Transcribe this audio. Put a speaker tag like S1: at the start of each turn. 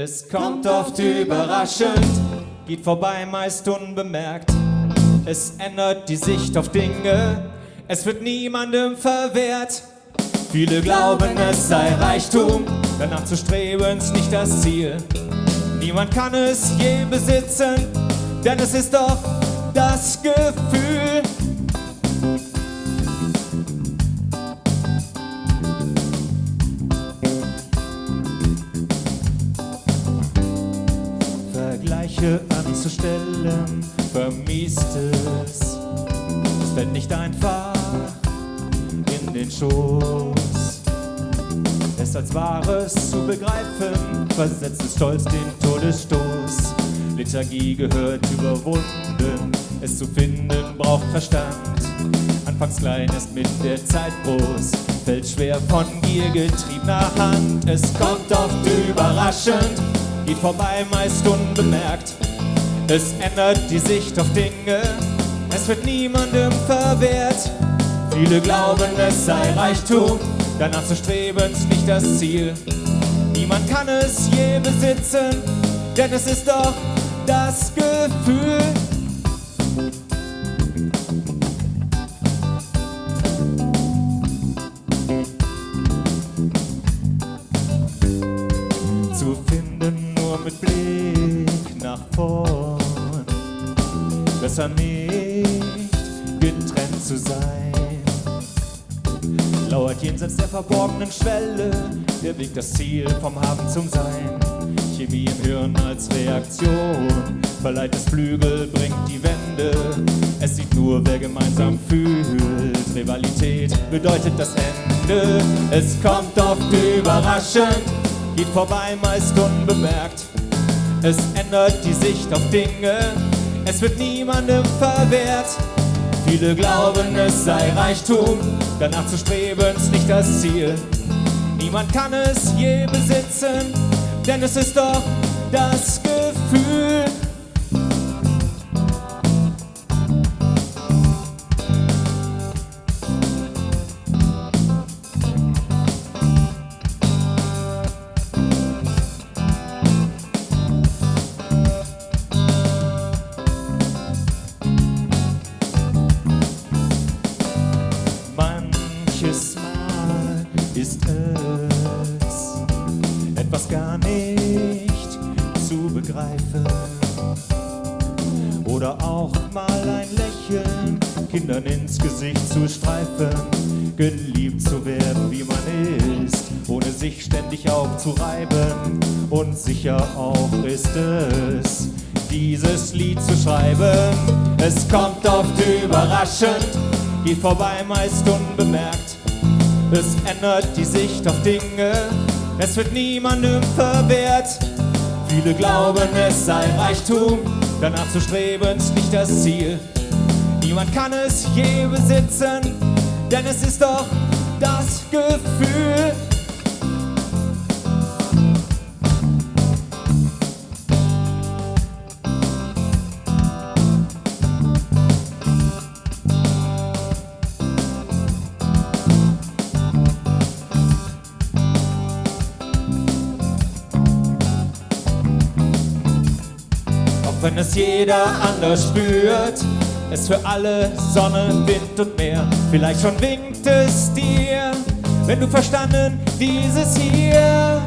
S1: Es kommt oft überraschend, geht vorbei meist unbemerkt. Es ändert die Sicht auf Dinge, es wird niemandem verwehrt. Viele glauben, es sei Reichtum, danach zu streben ist nicht das Ziel. Niemand kann es je besitzen, denn es ist doch das Gefühl. Vergleiche anzustellen, vermiest es. Es fällt nicht einfach in den Schoß. Es als Wahres zu begreifen, versetzt es stolz den Todesstoß. Liturgie gehört überwunden, es zu finden braucht Verstand. Anfangs klein ist mit der Zeit groß, fällt schwer von Gier getriebener Hand. Es kommt oft überraschend, geht vorbei meist unbemerkt. Es ändert die Sicht auf Dinge, es wird niemandem verwehrt. Viele glauben, es sei Reichtum, danach zu streben ist nicht das Ziel. Niemand kann es je besitzen, denn es ist doch das Gefühl. Mit Blick nach vorn. Besser nicht getrennt zu sein. Lauert jenseits der verborgenen Schwelle der Weg das Ziel vom Haben zum Sein. Chemie im Hirn als Reaktion verleiht es Flügel, bringt die Wende. Es sieht nur, wer gemeinsam fühlt. Rivalität bedeutet das Ende. Es kommt oft überraschend, geht vorbei meist unbemerkt. Es ändert die Sicht auf Dinge, es wird niemandem verwehrt. Viele glauben, es sei Reichtum, danach zu streben ist nicht das Ziel. Niemand kann es je besitzen, denn es ist doch das ist es etwas gar nicht zu begreifen. Oder auch mal ein Lächeln Kindern ins Gesicht zu streifen. Geliebt zu werden, wie man ist, ohne sich ständig aufzureiben. Und sicher auch ist es, dieses Lied zu schreiben. Es kommt oft überraschend, geht vorbei meist unbemerkt. Es ändert die Sicht auf Dinge, es wird niemandem verwehrt. Viele glauben, es sei Reichtum, danach zu streben ist nicht das Ziel. Niemand kann es je besitzen, denn es ist doch wenn es jeder anders spürt, es für alle Sonne, Wind und Meer. Vielleicht schon winkt es dir, wenn du verstanden dieses hier